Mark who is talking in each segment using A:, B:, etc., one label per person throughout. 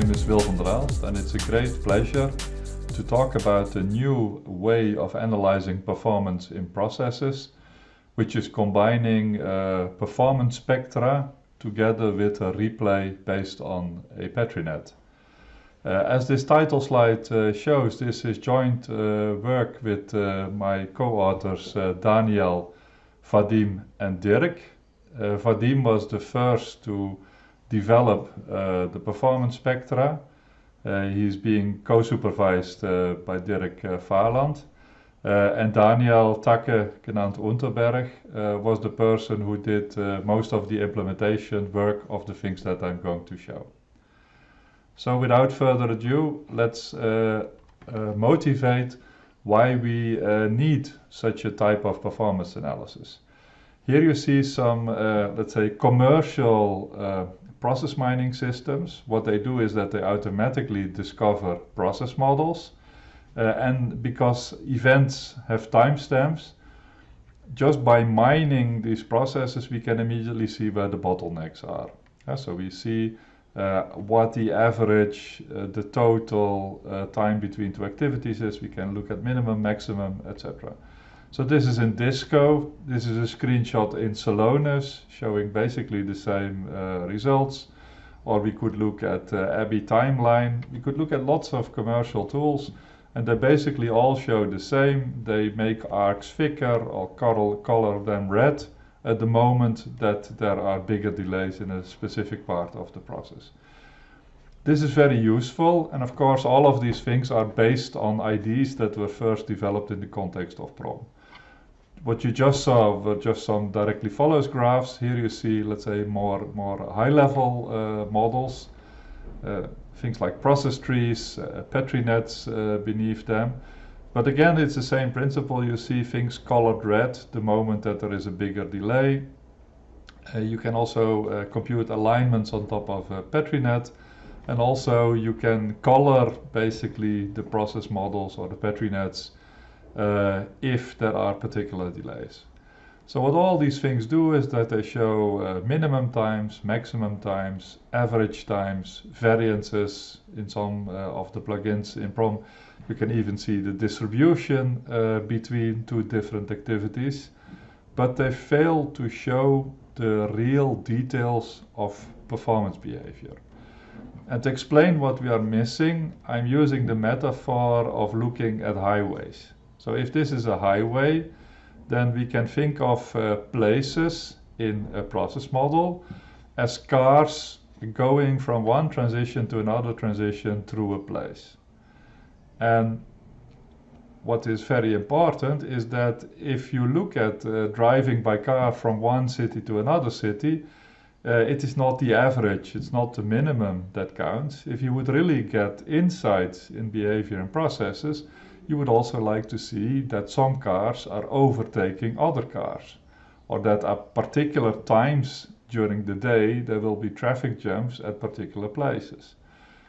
A: name is Wil van der Aalst and it's a great pleasure to talk about a new way of analyzing performance in processes which is combining uh, performance spectra together with a replay based on a PetriNet. Uh, as this title slide uh, shows, this is joint uh, work with uh, my co-authors uh, Daniel, Vadim and Dirk. Vadim was the first to develop the performance spectra. he's being co-supervised by Dirk Fahland. and Daniel Tacke, genaamd Unterberg, was the person who did most of the implementation work of the things that I'm going to show. So without further ado, let's uh, uh, motivate why we uh, need such a type of performance analysis. Here you see some, uh, let's say, commercial uh, process mining systems. What they do is that they automatically discover process models. Uh, and because events have timestamps, just by mining these processes, we can immediately see where the bottlenecks are. so we see uh, what the average, uh, the total uh, time between two activities is. We can look at minimum, maximum, etc. So this is in Disco. This is a screenshot in Celonis showing basically the same uh, results. Or we could look at uh, ABBYY Timeline. We could look at lots of commercial tools and they basically all show the same. They make arcs thicker or color, color them red at the moment that there are bigger delays in a specific part of the process. This is very useful and of course all of these things are based on IDs that were first developed in the context of PROM. What you just saw were just some directly follows graphs. Here you see, let's say, more, more high-level uh, models, uh, things like process trees, uh, Petri nets uh, beneath them. But again, it's the same principle. You see things colored red the moment that there is a bigger delay. Uh, you can also compute alignments on top of a PetriNet. And also you can color basically the process models or the PetriNets uh, if there are particular delays. So what all these things do is that they show uh, minimum times, maximum times, average times, variances in some uh, of the plugins in PROM you can even see the distribution uh, between two different activities, but they fail to show the real details of performance behavior. And to explain what we are missing, I'm using the metaphor of looking at highways. So if this is a highway, then we can think of uh, places in a process model as cars going from one transition to another transition through a place. And what is very important is that if you look at uh, driving by car from one city to another city, uh, it is not the average, it's not the minimum that counts. If you would really get insights in behavior and processes, you would also like to see that some cars are overtaking other cars, or that at particular times during the day there will be traffic jams at particular places.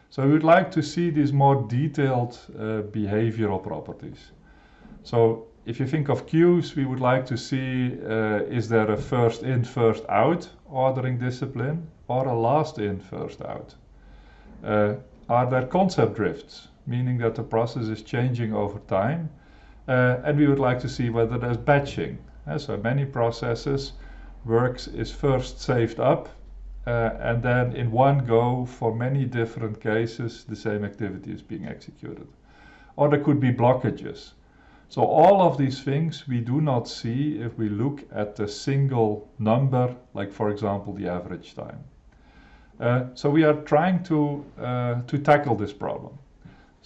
A: So we would like to see these more detailed uh, behavioral properties. So if you think of queues, we would like to see uh, is there a first in, first out ordering discipline or a last in, first out? Uh, are there concept drifts, meaning that the process is changing over time? Uh, and we would like to see whether there's batching. Uh, so many processes, works is first saved up uh, and then in one go for many different cases the same activity is being executed. Or there could be blockages. So all of these things we do not see if we look at a single number, like for example the average time. Uh, so we are trying to, uh, to tackle this problem.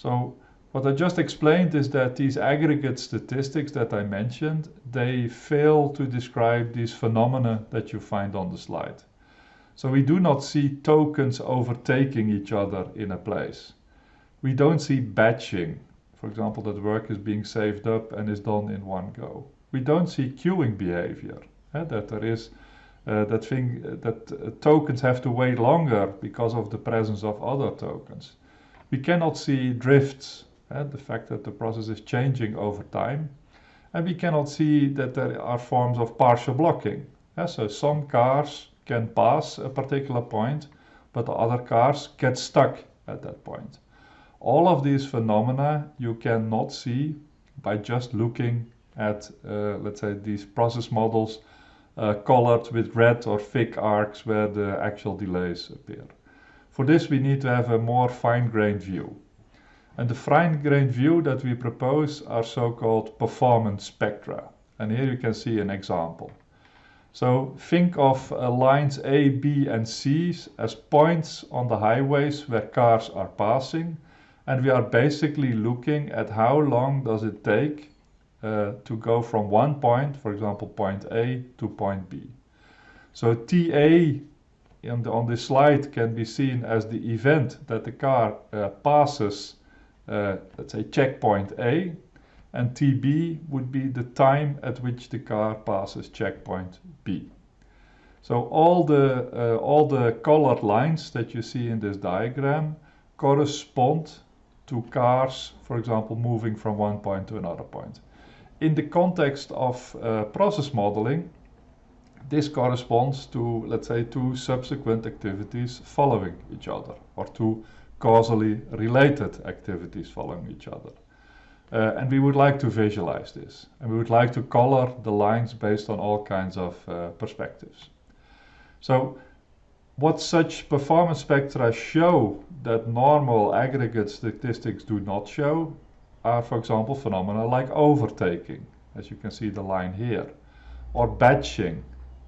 A: So what I just explained is that these aggregate statistics that I mentioned, they fail to describe these phenomena that you find on the slide. So we do not see tokens overtaking each other in a place. We don't see batching, for example, that work is being saved up and is done in one go. We don't see queuing behavior, eh, that there is uh, that thing that uh, tokens have to wait longer because of the presence of other tokens. We cannot see drifts, eh, the fact that the process is changing over time. And we cannot see that there are forms of partial blocking. Eh, so some cars can pass a particular point, but the other cars get stuck at that point. All of these phenomena you cannot see by just looking at, uh, let's say, these process models uh, colored with red or thick arcs where the actual delays appear. For this we need to have a more fine-grained view. And the fine-grained view that we propose are so-called performance spectra. And here you can see an example. So think of uh, lines A, B and C as points on the highways where cars are passing and we are basically looking at how long does it take uh, to go from one point, for example point A to point B. So TA the, on this slide can be seen as the event that the car uh, passes, uh, let's say checkpoint A, and TB would be the time at which the car passes checkpoint B. So all the, uh, all the colored lines that you see in this diagram correspond to cars, for example, moving from one point to another point. In the context of uh, process modeling, this corresponds to, let's say, two subsequent activities following each other, or two causally related activities following each other. Uh, and we would like to visualize this. And we would like to color the lines based on all kinds of uh, perspectives. So what such performance spectra show that normal aggregate statistics do not show are, for example, phenomena like overtaking, as you can see the line here, or batching,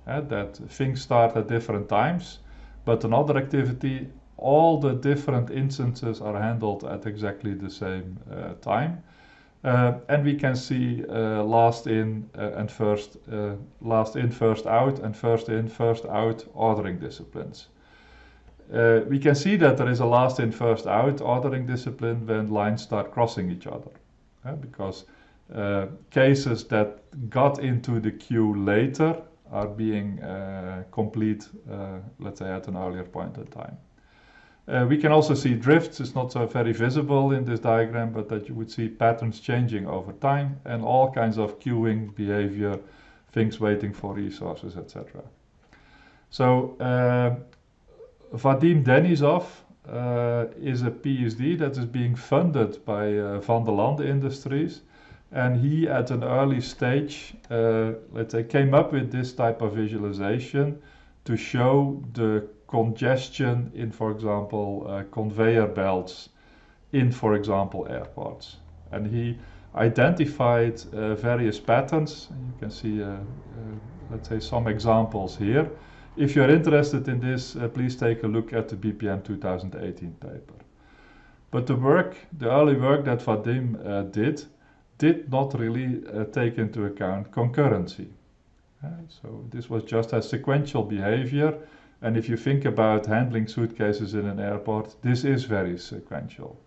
A: uh, that things start at different times, but another activity, all the different instances are handled at exactly the same uh, time. Uh, and we can see last in and first, last in, first out, and first in, first out ordering disciplines. We can see that there is a last in first out ordering discipline when lines start crossing each other because cases that got into the queue later are being complete let's say at an earlier point in time. Uh, we can also see drifts, it's not so very visible in this diagram, but that you would see patterns changing over time and all kinds of queuing behavior, things waiting for resources, etc. So uh, Vadim Denisov uh, is a PhD that is being funded by uh, Vanderlande Industries and he at an early stage, uh, let's say, came up with this type of visualization to show the congestion in, for example, uh, conveyor belts in, for example, airports. And he identified uh, various patterns. You can see, uh, uh let's say, some examples here. If you're interested in this, uh, please take a look at the BPM 2018 paper. But the work, the early work that Vadim did, did not really uh, take into account concurrency. so this was just a sequential behavior and if you think about handling suitcases in an airport, this is very sequential.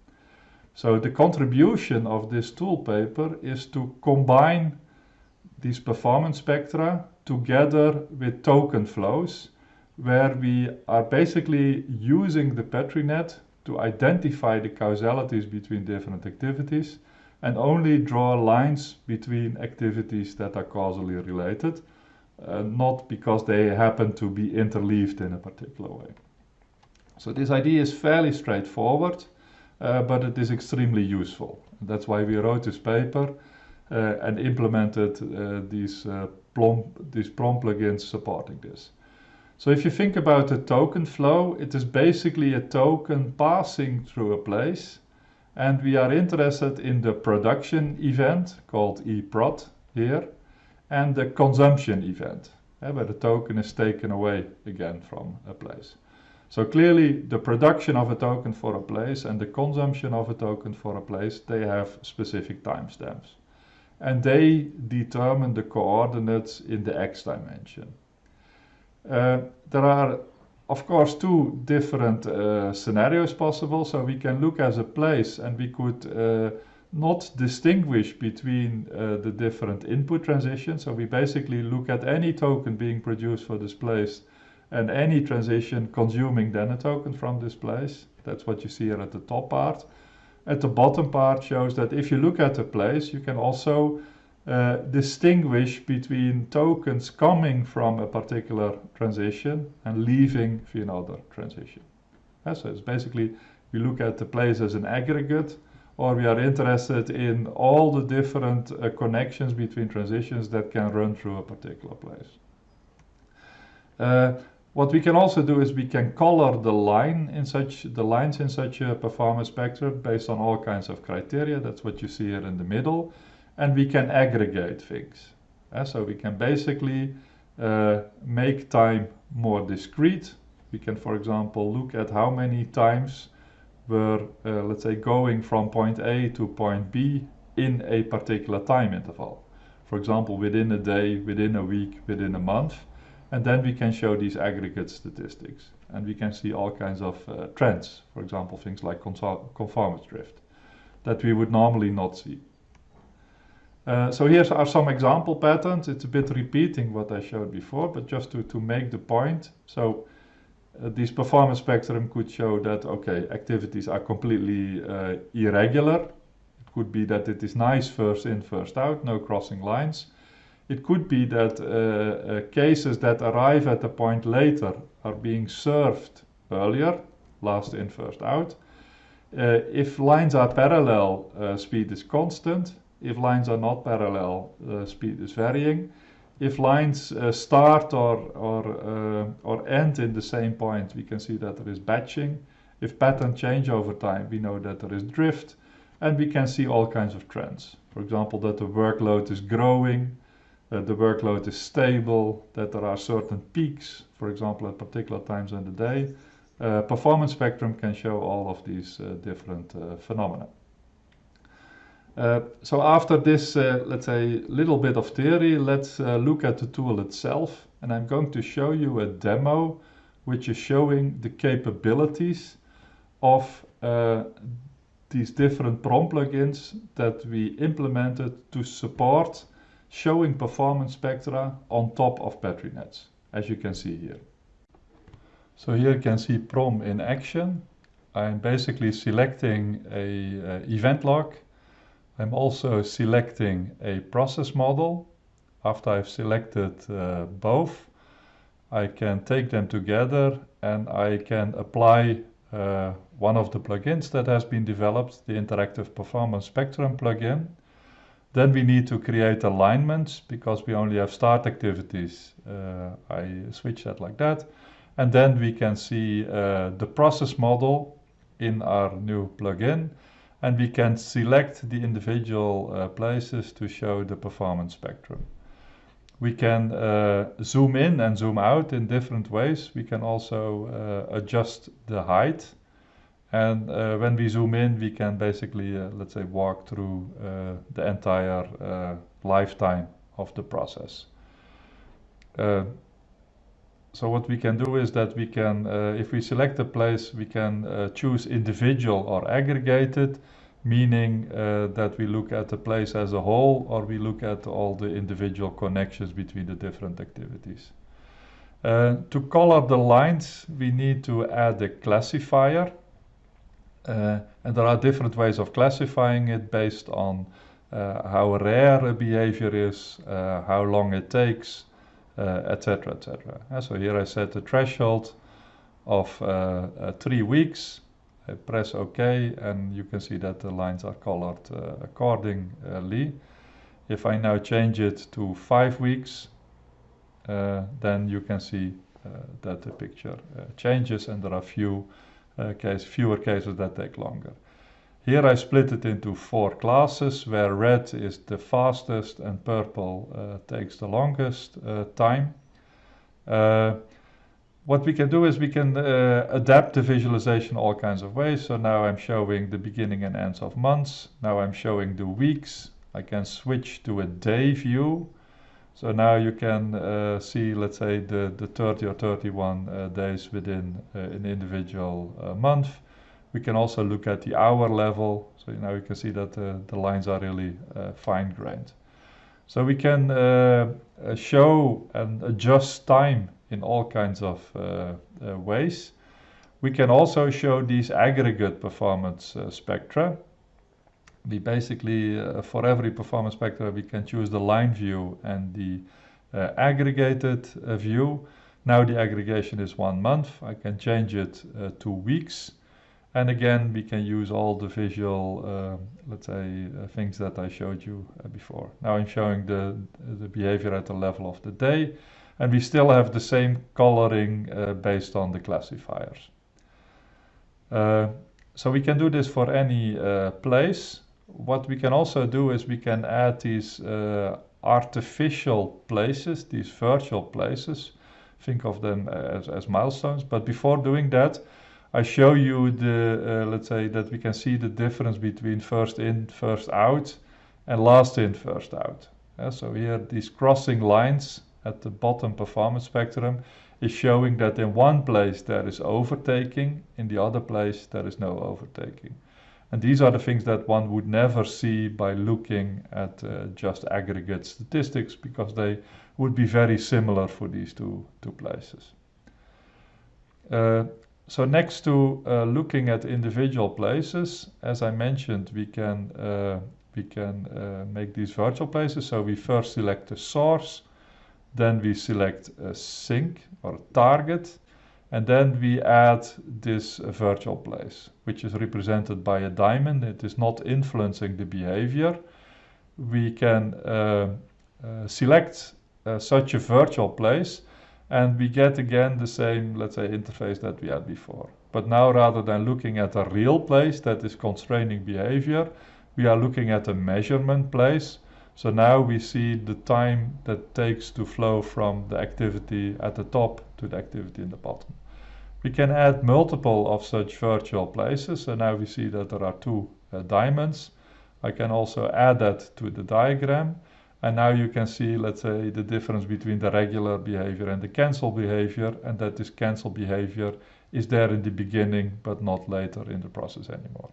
A: So the contribution of this tool paper is to combine these performance spectra together with token flows, where we are basically using the Petri net to identify the causalities between different activities and only draw lines between activities that are causally related uh, not because they happen to be interleaved in a particular way. So this idea is fairly straightforward, uh, but it is extremely useful. That's why we wrote this paper uh, and implemented uh, these, uh, ProM, these ProM plugins supporting this. So if you think about a token flow, it is basically a token passing through a place and we are interested in the production event called eProd here and the consumption event, eh, where the token is taken away again from a place. So clearly the production of a token for a place and the consumption of a token for a place, they have specific timestamps. And they determine the coordinates in the x dimension. Uh, there are of course two different uh, scenarios possible. So we can look as a place and we could uh, not distinguish between uh, the different input transitions. So we basically look at any token being produced for this place and any transition consuming then a token from this place. That's what you see here at the top part. At the bottom part shows that if you look at a place, you can also uh, distinguish between tokens coming from a particular transition and leaving another transition. Yeah, so it's basically we look at the place as an aggregate, or we are interested in all the different uh, connections between transitions that can run through a particular place. Uh, what we can also do is we can color the line in such the lines in such a performance spectrum based on all kinds of criteria. That's what you see here in the middle, and we can aggregate things. Uh, so we can basically uh, make time more discrete. We can, for example, look at how many times we're, uh, let's say, going from point A to point B in a particular time interval. For example, within a day, within a week, within a month and then we can show these aggregate statistics. And we can see all kinds of uh, trends, for example, things like conformance drift, that we would normally not see. Uh, so here are some example patterns. It's a bit repeating what I showed before, but just to, to make the point. So uh, this performance spectrum could show that, okay, activities are completely uh, irregular. It could be that it is nice first in, first out, no crossing lines. It could be that uh, uh, cases that arrive at a point later are being served earlier, last in, first out. If lines are parallel, speed is constant. If lines are not parallel, uh, speed is varying. If lines uh, start or, or, or end in the same point, we can see that there is batching. If patterns change over time, we know that there is drift. And we can see all kinds of trends. For example, that the workload is growing, uh, the workload is stable, that there are certain peaks, for example, at particular times in the day. Uh, performance spectrum can show all of these uh, different uh, phenomena. Uh, so after this, uh, let's say, little bit of theory, let's look at the tool itself. And I'm going to show you a demo which is showing the capabilities of these different PROM plugins that we implemented to support showing performance spectra on top of Petri nets, as you can see here. So here you can see PROM in action. I'm basically selecting a uh, event log. I'm also selecting a process model. After I've selected uh, both, I can take them together and I can apply uh, one of the plugins that has been developed, the Interactive Performance Spectrum plugin. Then we need to create alignments because we only have start activities. Uh, I switch that like that. And then we can see uh, the process model in our new plugin. And we can select the individual uh, places to show the performance spectrum. We can uh, zoom in and zoom out in different ways. We can also uh, adjust the height and uh, when we zoom in, we can basically, uh, let's say, walk through uh, the entire lifetime of the process. Uh, so what we can do is that we can, uh, if we select a place, we can choose individual or aggregated, meaning that we look at the place as a whole or we look at all the individual connections between the different activities. to color the lines, we need to add a classifier uh, and there are different ways of classifying it based on uh, how rare a behavior is, uh, how long it takes, etc. etc. so here I set the threshold of three weeks. I press OK and you can see that the lines are colored accordingly. If I now change it to five weeks, uh, then you can see uh, that the picture uh, changes and there are few uh, case, fewer cases that take longer. Here I split it into four classes where red is the fastest and purple uh, takes the longest uh, time. Uh, what we can do is we can uh, adapt the visualization all kinds of ways. So now I'm showing the beginning and ends of months. Now I'm showing the weeks. I can switch to a day view so now you can uh, see, let's say, the, the 30 or 31 uh, days within an individual month. We can also look at the hour level. So now you can see that uh, the lines are really uh, fine-grained. So we can show and adjust time in all kinds of ways. We can also show these aggregate performance spectra we basically, uh, for every performance spectra, we can choose the line view and the uh, aggregated uh, view. Now the aggregation is one month. I can change it uh, to weeks. And again, we can use all the visual, uh, let's say, uh, things that I showed you uh, before. Now I'm showing the, the behavior at the level of the day, and we still have the same coloring uh, based on the classifiers. Uh, so we can do this for any uh, place. What we can also do is we can add these artificial places, these virtual places. Think of them as, as milestones. But before doing that, I show you the, uh, let's say that we can see the difference between first in, first out and last in, first out. So here these crossing lines at the bottom performance spectrum is showing that in one place there is overtaking, in the other place there is no overtaking. And these are the things that one would never see by looking at uh, just aggregate statistics because they would be very similar for these two, two places. Uh, so next to uh, looking at individual places, as I mentioned, we can uh, we can uh, make these virtual places. So we first select a source, then we select a sink or a target, and then we add this virtual place, which is represented by a diamond. It is not influencing the behavior. We can uh, uh, select uh, such a virtual place and we get again the same, let's say, interface that we had before. But now rather than looking at a real place that is constraining behavior, we are looking at a measurement place. So now we see the time that takes to flow from the activity at the top to the activity in the bottom. We can add multiple of such virtual places. So now we see that there are two uh, diamonds. I can also add that to the diagram. And now you can see, let's say, the difference between the regular behavior and the cancel behavior, and that this cancel behavior is there in the beginning, but not later in the process anymore.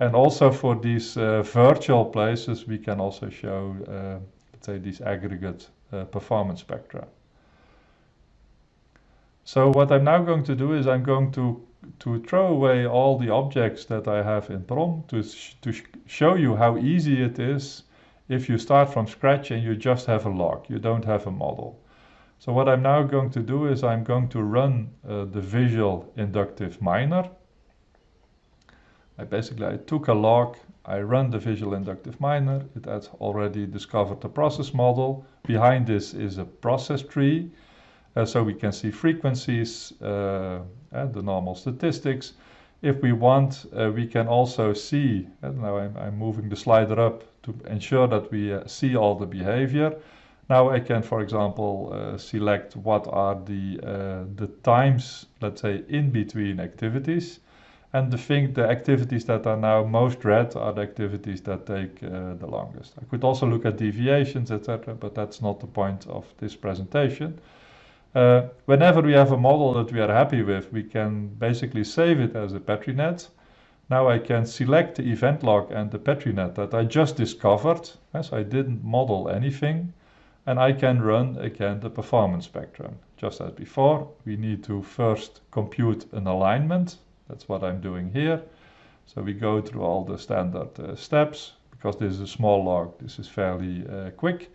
A: And also for these uh, virtual places, we can also show, uh, let's say, these aggregate uh, performance spectra. So what I'm now going to do is I'm going to to throw away all the objects that I have in PROM to, sh to sh show you how easy it is if you start from scratch and you just have a log, you don't have a model. So what I'm now going to do is I'm going to run uh, the visual inductive miner. I basically I took a log, I run the visual inductive miner, it has already discovered the process model. Behind this is a process tree, uh, so we can see frequencies uh, and the normal statistics. If we want, uh, we can also see, and now I'm, I'm, moving the slider up to ensure that we uh, see all the behavior. Now I can, for example, uh, select what are the, uh, the times, let's say, in between activities. And the thing, the activities that are now most red are the activities that take uh, the longest. I could also look at deviations, etc., but that's not the point of this presentation. Uh, whenever we have a model that we are happy with, we can basically save it as a PetriNet. Now I can select the event log and the PetriNet that I just discovered, as I didn't model anything, and I can run again the performance spectrum. Just as before, we need to first compute an alignment. That's what I'm doing here. So we go through all the standard uh, steps. Because this is a small log, this is fairly uh, quick.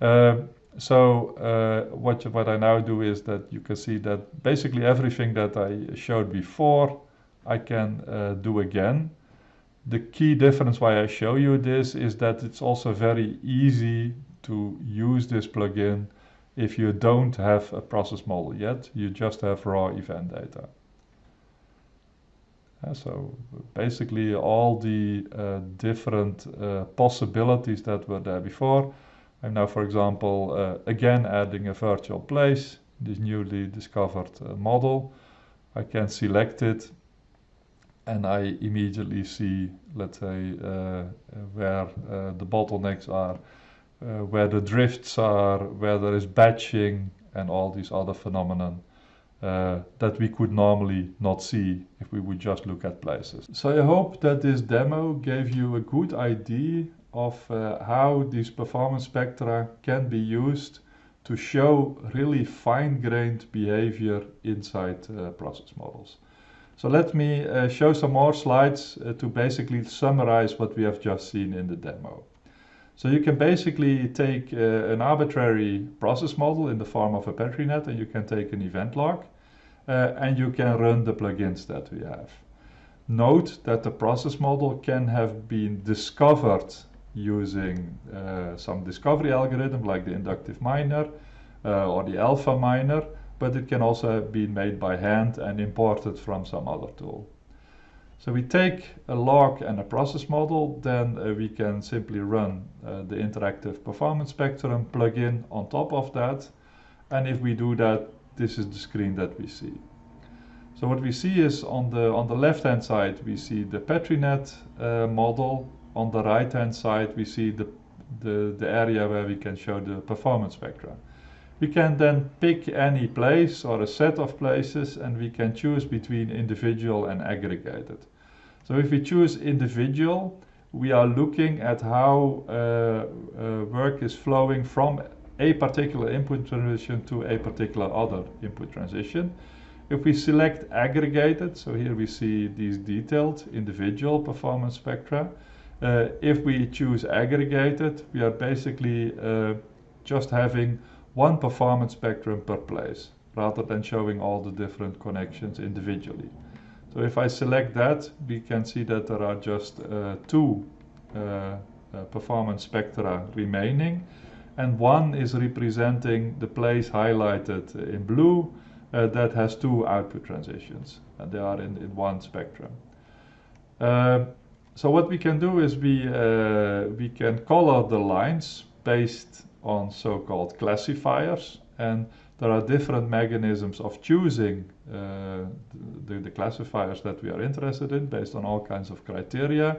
A: Uh, so uh, what, what I now do is that you can see that basically everything that I showed before, I can uh, do again. The key difference why I show you this is that it's also very easy to use this plugin if you don't have a process model yet, you just have raw event data. Uh, so basically all the uh, different uh, possibilities that were there before, I'm now, for example, uh, again adding a virtual place, this newly discovered uh, model. I can select it and I immediately see, let's say, uh, where uh, the bottlenecks are, uh, where the drifts are, where there is batching and all these other phenomena uh, that we could normally not see if we would just look at places. So I hope that this demo gave you a good idea of uh, how these performance spectra can be used to show really fine-grained behavior inside uh, process models. So let me uh, show some more slides uh, to basically summarize what we have just seen in the demo. So you can basically take uh, an arbitrary process model in the form of a PetriNet and you can take an event log uh, and you can run the plugins that we have. note that the process model can have been discovered using uh, some discovery algorithm like the inductive miner uh, or the alpha miner, but it can also been made by hand and imported from some other tool. So we take a log and a process model, then uh, we can simply run uh, the interactive performance spectrum plugin on top of that. And if we do that, this is the screen that we see. So what we see is on the on the left hand side we see the PetriNet uh, model. On the right hand side we see the, the the area where we can show the performance spectra. We can then pick any place or a set of places and we can choose between individual and aggregated. So if we choose individual, we are looking at how uh, uh, work is flowing from a particular input transition to a particular other input transition. If we select aggregated, so here we see these detailed individual performance spectra. Uh, if we choose aggregated, we are basically uh, just having one performance spectrum per place rather than showing all the different connections individually. So if I select that, we can see that there are just uh, two uh, uh, performance spectra remaining and one is representing the place highlighted in blue uh, that has two output transitions and they are in, in one spectrum. Uh, so what we can do is we, uh, we can color the lines based on so-called classifiers and there are different mechanisms of choosing uh, the, the, classifiers that we are interested in based on all kinds of criteria.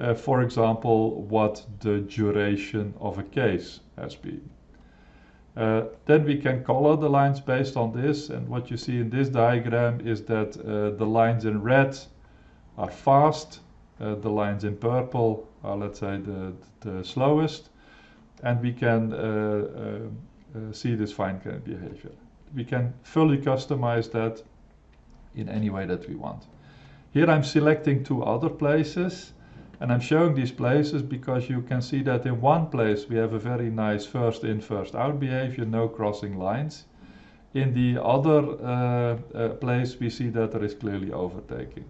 A: Uh, for example, what the duration of a case has been. Uh, then we can color the lines based on this and what you see in this diagram is that uh, the lines in red are fast, uh, the lines in purple are let's say the, the slowest and we can uh, uh, uh, see this fine grained behavior. We can fully customize that in any way that we want. Here I'm selecting two other places and I'm showing these places because you can see that in one place we have a very nice first in first out behavior, no crossing lines. In the other uh, uh, place we see that there is clearly overtaking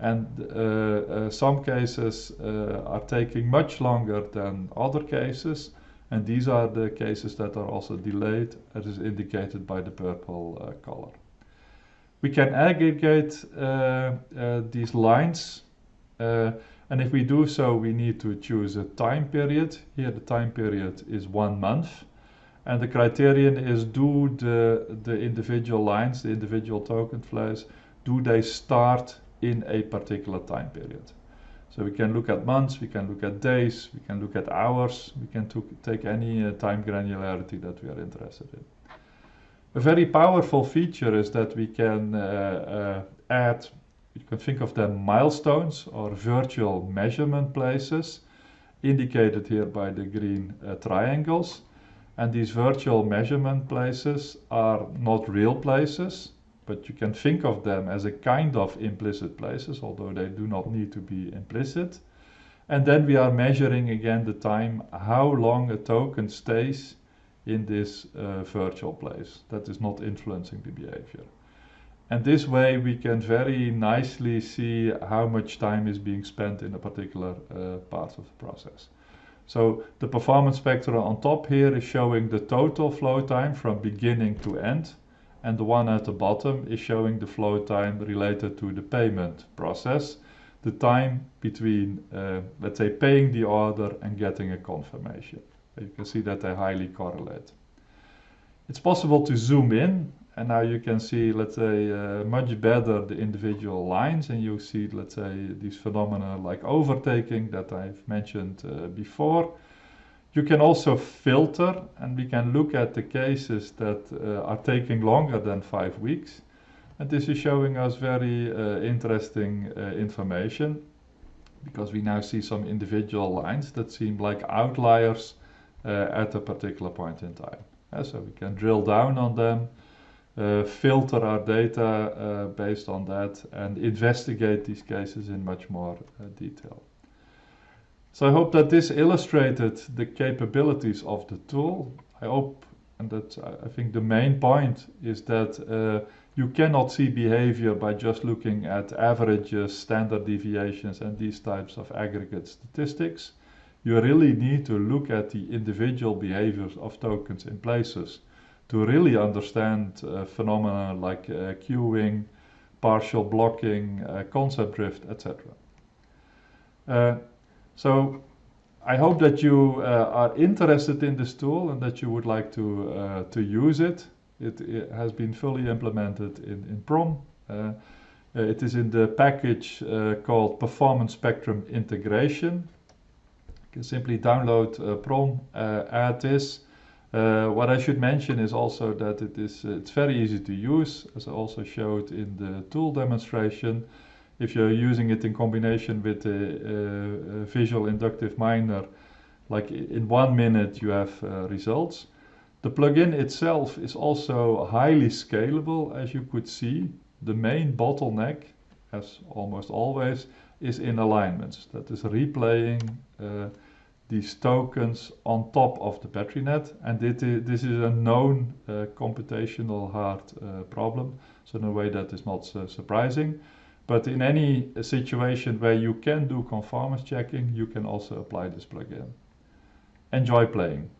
A: and uh, uh, some cases uh, are taking much longer than other cases and these are the cases that are also delayed as is indicated by the purple color. We can aggregate these lines and if we do so, we need to choose a time period. Here the time period is one month. And the criterion is do the, the individual lines, the individual token flows, do they start in a particular time period. So we can look at months, we can look at days, we can look at hours, we can take any uh, time granularity that we are interested in. A very powerful feature is that we can uh, uh, add, you can think of them milestones or virtual measurement places, indicated here by the green uh, triangles. And these virtual measurement places are not real places, but you can think of them as a kind of implicit places, although they do not need to be implicit. And then we are measuring again the time, how long a token stays in this uh, virtual place that is not influencing the behavior. And this way we can very nicely see how much time is being spent in a particular uh, part of the process. So the performance spectra on top here is showing the total flow time from beginning to end and the one at the bottom is showing the flow time related to the payment process, the time between, uh, let's say, paying the order and getting a confirmation. You can see that they highly correlate. It's possible to zoom in and now you can see, let's say, uh, much better the individual lines and you see, let's say, these phenomena like overtaking that I've mentioned uh, before. You can also filter and we can look at the cases that uh, are taking longer than five weeks. And this is showing us very uh, interesting uh, information because we now see some individual lines that seem like outliers uh, at a particular point in time. Uh, so we can drill down on them, uh, filter our data based on that and investigate these cases in much more detail. So I hope that this illustrated the capabilities of the tool. I hope, and that I think the main point is that uh, you cannot see behavior by just looking at averages, standard deviations, and these types of aggregate statistics. You really need to look at the individual behaviors of tokens in places to really understand uh, phenomena like uh, queuing, partial blocking, uh, concept drift, etc. Uh, so I hope that you uh, are interested in this tool and that you would like to, uh, to use it. it. it. has been fully implemented in, in PROM. it is in the package called Performance Spectrum Integration. You can simply download PROM, add this, uh, what I should mention is also that it is uh, it's very easy to use, as I also showed in the tool demonstration. If you're using it in combination with a, a, a visual inductive miner, like in one minute you have uh, results. The plugin itself is also highly scalable, as you could see. The main bottleneck, as almost always, is in alignments. That is replaying uh, these tokens on top of the Petri net and this is a known uh, computational hard uh, problem so in a way that is not so surprising but in any situation where you can do conformance checking you can also apply this plugin. Enjoy playing